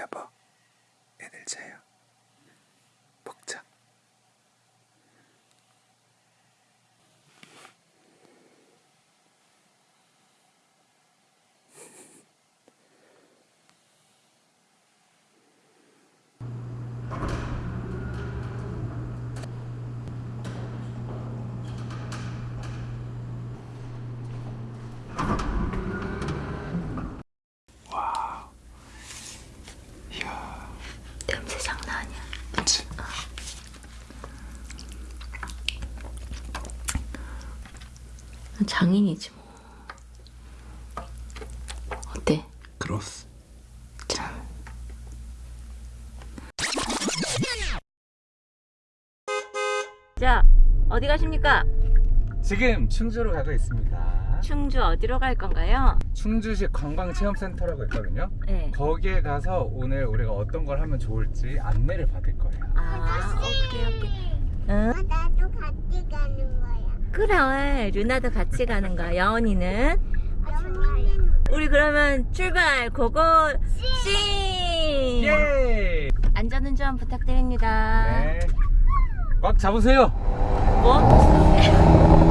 여보, 애들 자요. 먹자. 냄새 장난 아니야. 그치? 장인이지 뭐. 어때? 그렇스. 짠. 자, 어디 가십니까? 지금 충주로 가고 있습니다. 충주 어디로 갈 건가요? 충주시 관광체험센터라고 있거든요. 네. 거기에 가서 오늘 우리가 어떤 걸 하면 좋을지 안내를 받을 거예요. 아, 오케이, 오케이. 응? 나도 같이 가는 거야. 그래, 루나도 같이 가는 거야. 여원이는? 우리 그러면 출발, 고고, 씨! 예! 안전운전 부탁드립니다. 네. 꽉 잡으세요. 뭐?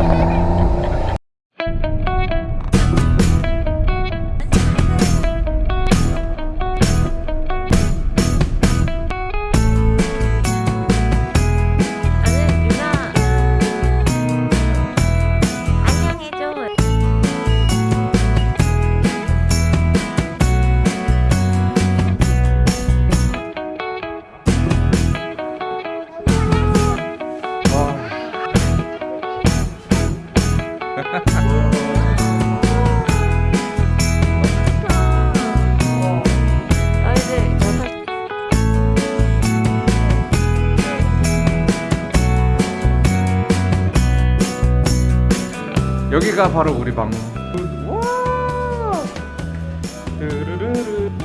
여기가 바로 우리 방.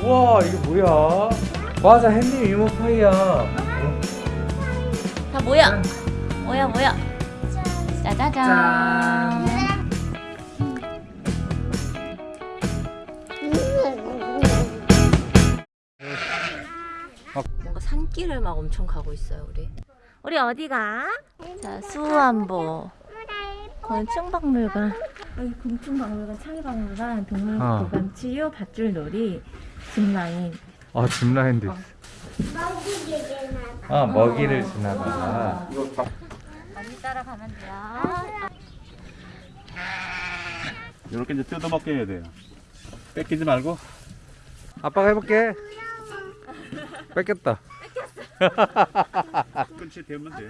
우와, 이게 뭐야? 맞아, 햇님 이모파이야. 다 뭐야? 뭐야 뭐야? 짜자잔. 뭔가 산길을 막 엄청 가고 있어요 우리. 우리 어디 가? 자 수안보. 건충박물관. 여기 공충박물관, 창의박물관, 어. 동물보관 치유, 밧줄놀이, 짚라인. 아, 짚라인도 있어. 아, 먹이를 지나가. 언니 따라가면 돼요. 이렇게 이제 뜯어먹게 해야 돼요. 뺏기지 말고. 아빠가 해볼게. 뺏겼다. 끝이 되면 돼.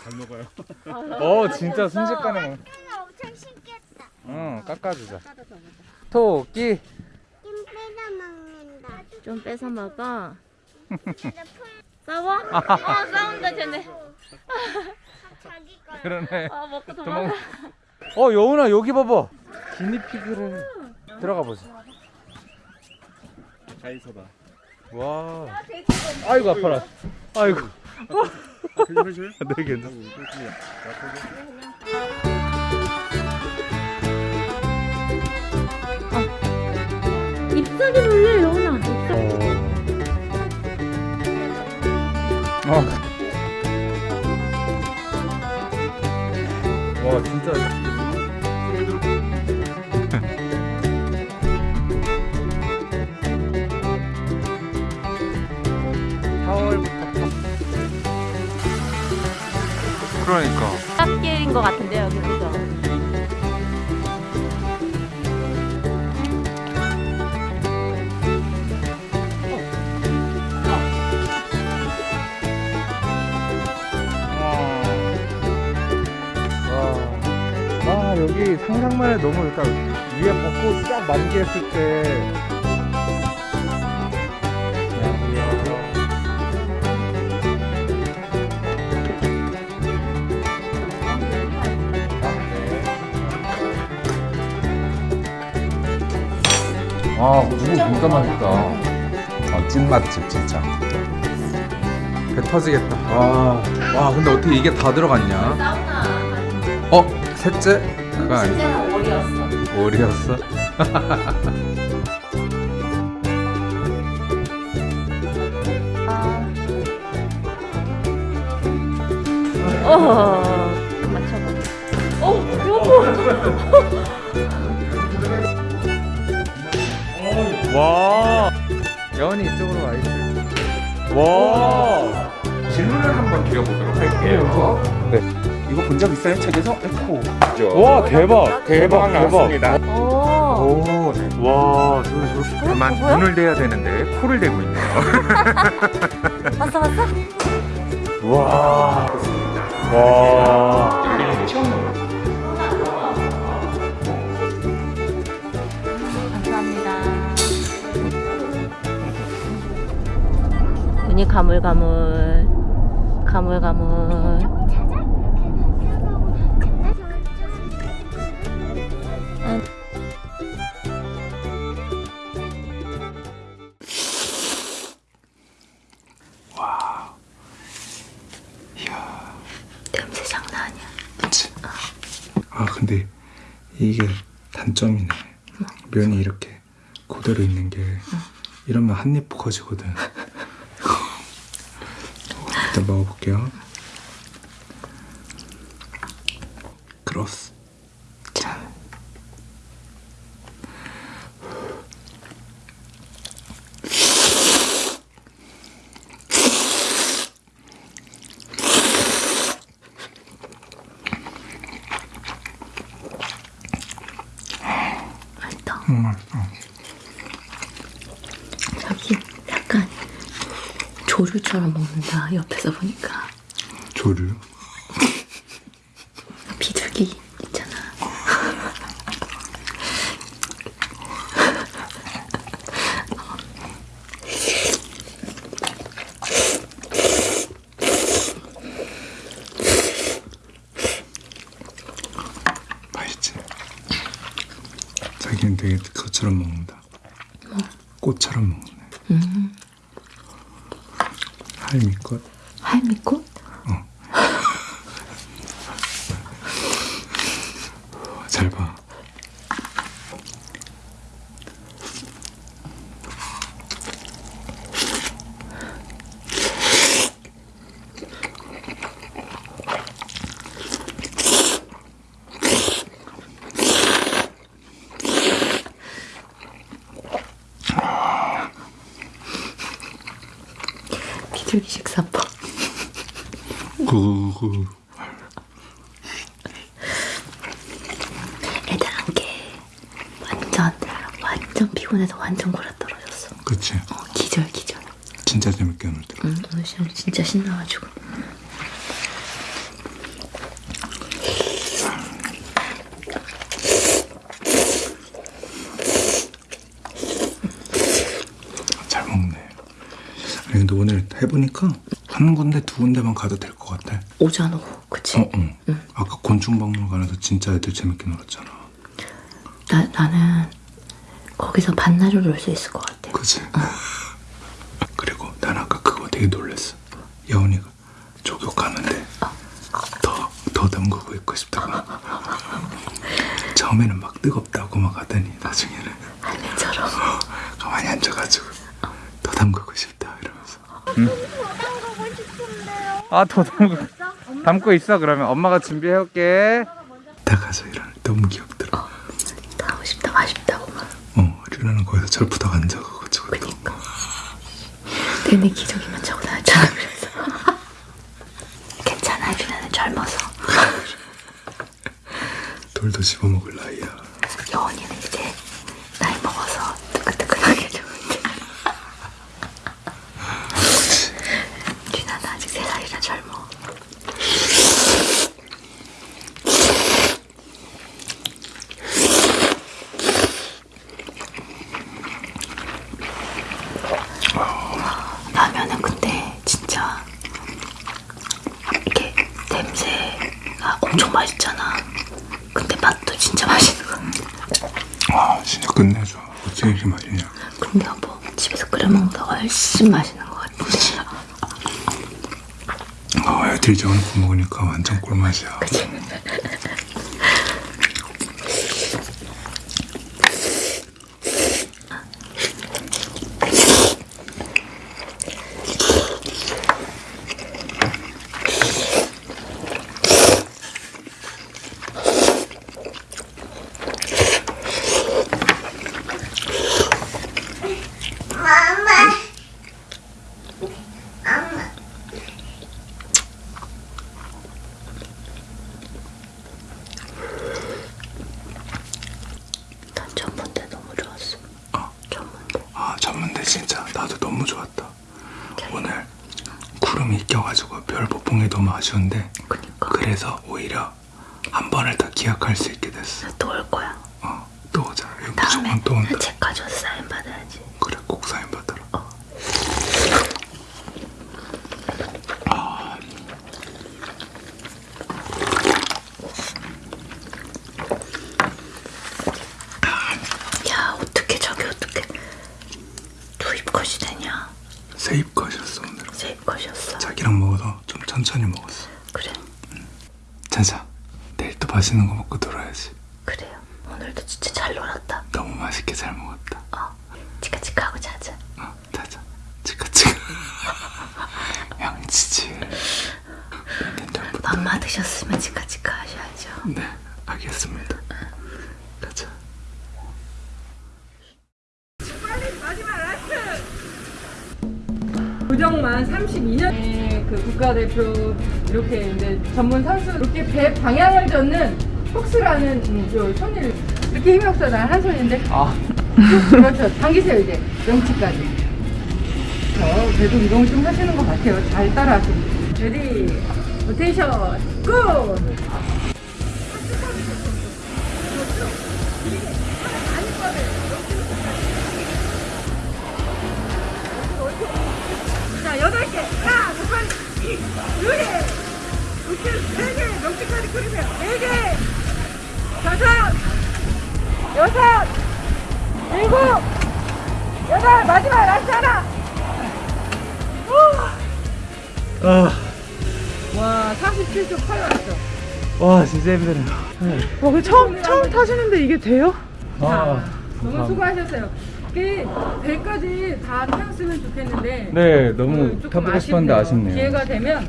잘 먹어요. 어, 진짜 순식간에 먹. 엄청 신기했다. 응, 깎아주자. 토끼. 김 빼다 먹는다. 좀 뺏어 먹어. 싸워? 어 싸운다 쟤네. 자기. 그러네. 아 먹고 도망. 도망가. 어, 여운아, 여기 봐봐. 기니피그를. 들어가 보자. 잘 있어봐. 와. 아이고, 아파라. 아이고. 괜찮으세요? 네, 괜찮아. 잎사귀 물려 여운아. 어. 와 진짜 그러니까 깎길인 것 같은데요 여기 그죠? 와. 와 여기 상상만 해도 너무 그러니까 위에 벚꽃 쫙 만개했을 때 아 고추국 진짜 맛있다. 아, 어, 찐맛집 진짜. 배 터지겠다. 와, 와 근데 어떻게 이게 다 들어갔냐? 사우나. 어? 셋째? 그거 아니야? 진짜 오리였어. 오리였어? 아. 어. 맞춰봐. 어 여보 와. 여원이 이쪽으로 와 있어. 와. 질문을 한번 드려보도록 할게요. 네. 이거 본 적 있어요? 책에서? 에코. 와 대박 대박 대박. 나왔습니다. 오. 오, 네. 와 저거 저거. 다만 뭐야? 눈을 대야 되는데 코를 대고 있네요. 봤어, 봤어? 와. 와. 눈이 가물가물. 가물가물. 냄새 장난 아니야. 그치? 아 근데 이게 단점이네 면이 이렇게 그대로 있는 게 이러면 한입 커지거든 일단 먹어볼게요. 크로스 짠. 맛있다. 음, 맛있어 여기 약간 조류처럼 먹는다. 옆에서 보니까. 조류 비둘기 있잖아. 맛있지? 자기는 되게 그것처럼 먹는다 꽃처럼 먹네 음, 할미꽃 할미꽃? 잘 봐. 비둘기 식사법. 그, 그, 애들 한게 완전 완전 피곤해서 완전 떨어졌어. 그치. 어, 기절 기절. 진짜 재밌게 놀더라. 응, 오늘 시험 진짜 신나가지고. 잘 먹네. 아니, 근데 오늘 해보니까 한 군데, 두 군데만 가도 될 것 같아. 오전 오후, 그치? 어, 응. 아까 곤충박물관에서 진짜 애들 재밌게 놀았잖아. 나 나는 거기서 반나절 놀 수 있을 것 같아. 그치? 그리고 난 아까 그거 되게 놀랬어. 여운이가 조격하는데 더, 더 담그고 있고 싶다고. 처음에는 막 뜨겁다고 막 하더니 나중에는 할매처럼. 가만히 앉아가지고 더 담그고 싶다 담그고 싶은데요. 아 더 담고 담고 있어 그러면 엄마가 준비해 올게. 다 가서 일하는 너무 귀엽더라. 다 하고 싶다, 맛있다고 막. 어, 류나는 거기서 절푸덕 앉아가지고 또 그니까. 내내 기저귀만 차고 다녔잖아, 그래서. 괜찮아, 유나는 젊어서. 돌도 씹어먹을 나이야. 여원이는 이제 나이 먹어서 뜨끈뜨끈하게 좋은데. 유나는 아직 세 살이라 젊어. 라면은 근데 진짜 이렇게 냄새가 엄청 맛있잖아. 근데 맛도 진짜 맛있는 거 같아. 아, 진짜 끝내줘. 어떻게 이렇게 맛있냐. 근데 뭐 집에서 끓여 먹는 거 훨씬 맛있는 것 같아. 아, 애들이 저거 먹으니까 완전 꿀맛이야. 껴가지고 별 못 본 게 너무 아쉬운데 그래서 오히려 한 번을 더 기약할 수 있게 됐어. 또 올 거야. 어, 또 오자. 무조건 또 온다. 책사인 받아야지. 그래 꼭 사인 받으라 야 어떻게 저게 어떻게 두 입컷이 되냐? 새 입것이었어 오늘 세 입컷이었어. 자기랑 먹어서 좀 천천히 먹었어 그래 자자 내일 또 맛있는 거 먹고 놀아야지. 그래요. 오늘도 진짜 잘 놀았다. 너무 맛있게 잘 먹었다. 어 치카치카 하고 자자. 어, 자자. 치카치카. 양치질 닌텐도부터 맘마 드셨으면 치카치카 하셔야죠. 네 알겠습니다. 가자. 조정만 32년. 그 국가대표 이렇게 이제 전문 선수 이렇게 배 방향을 젓는 cox라는 음, 요 손을 이렇게 힘이 없어 난 한 손인데. 아. 그렇죠. 당기세요 이제. 명치까지. 어, 그래도 운동을 좀 하시는 것 같아요. 잘 따라하시고. ready rotation go! 자, 여덟 개. 하나, 두 번, 두 개. 우측 세 개. 명치까지 그리세요. 네 개. 다섯, 여섯, 일곱, 여덟. 마지막 last 하나. 우! 와, 47초 8 왔어. 와 진짜 힘드네요 와, 그 처음, 처음 타시는데 이게 돼요? 아, 너무 수고하셨어요. 그 배까지 다 태웠으면 좋겠는데. 네 너무 그 조금 타보고 싶었는데 아쉽네요 기회가 되면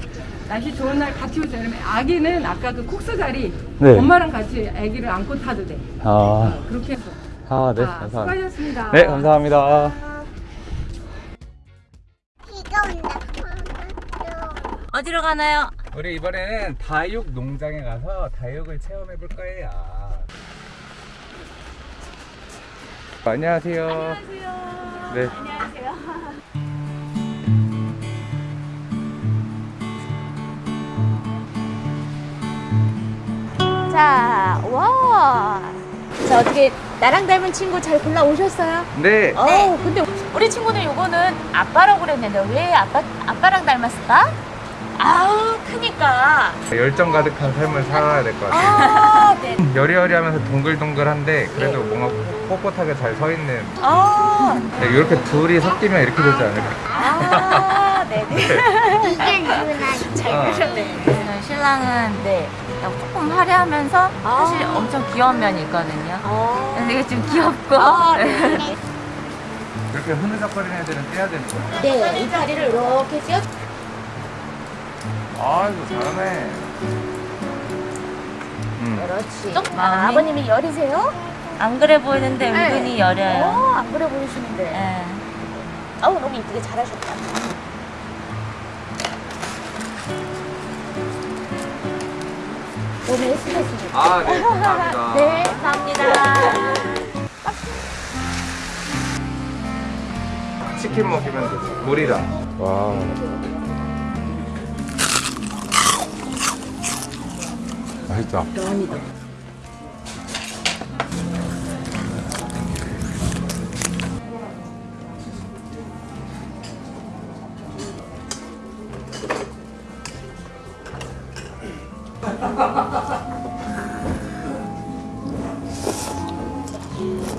날씨 좋은 날 같이 오세요. 그러면 아기는 아까 그 콕스 자리 네. 엄마랑 같이 아기를 안고 타도 돼. 아, 어, 그렇게 해서. 아네 자, 감사합니다 수고하셨습니다. 네 감사합니다 비가 온다. 어디로 가나요? 우리 이번에는 다육 농장에 가서 다육을 체험해 볼 거예요. 안녕하세요. 안녕하세요. 네. 자, 와. 자, 어떻게 나랑 닮은 친구 잘 골라 오셨어요? 네. 어, 근데 우리 친구는 요거는 아빠라고 그랬는데 왜 아빠 아빠랑 닮았을까? 아우, 크니까. 열정 가득한 삶을 살아야 될 것 같아요. 아, 네. 여리여리하면서 동글동글한데 그래도 뭔가 꼿꼿하게 잘 서 있는 아, 네, 이렇게 둘이 섞이면 이렇게 되지 않을까? 아, 네, 네. 이게 누나. 잘 크셨네. 신랑은 네. 조금 화려하면서 사실 엄청 귀여운 면이 있거든요. 근데 이게 좀 귀엽고. 이렇게 흐느적거리는 애들은 떼야 되는 거야. 네, 이 다리를 이렇게 띄워. 아이고 잘하네. 음. 그렇지. 아, 아버님이 열이세요? 안 그래 보이는데 은근히 열려요. 어, 안 그래 보이시는데. 네. 아우, 너무 이쁘게 잘하셨다. 오늘 수고했습니다. 아, 네, 감사합니다. 네, 감사합니다. 치킨 먹이면 되지. 물이랑. 와. 맛있다.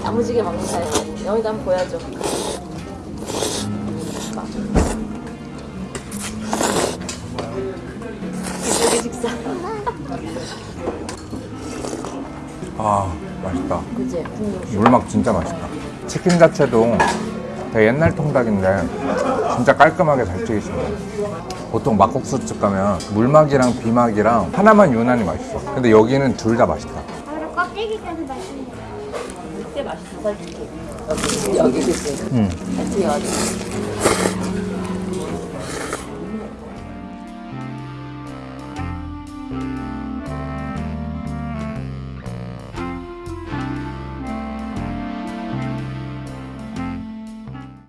야무지게 먹는 사람. 여기다 한번 보여줘. 이쪽에 식사. 아, 맛있다. 국물. 물막 진짜 맛있다. 치킨 자체도 되게 옛날 통닭인데 진짜 깔끔하게 잘 튀기시네. 보통 막국수집 가면 물막이랑 비막이랑 하나만 유난히 맛있어. 근데 여기는 둘 다 맛있다. 바로 껍데기까지 맛있네. 꽤 맛있어, 솔직히. 여기, 여기 그지? 음. 잘 튀겨가지고.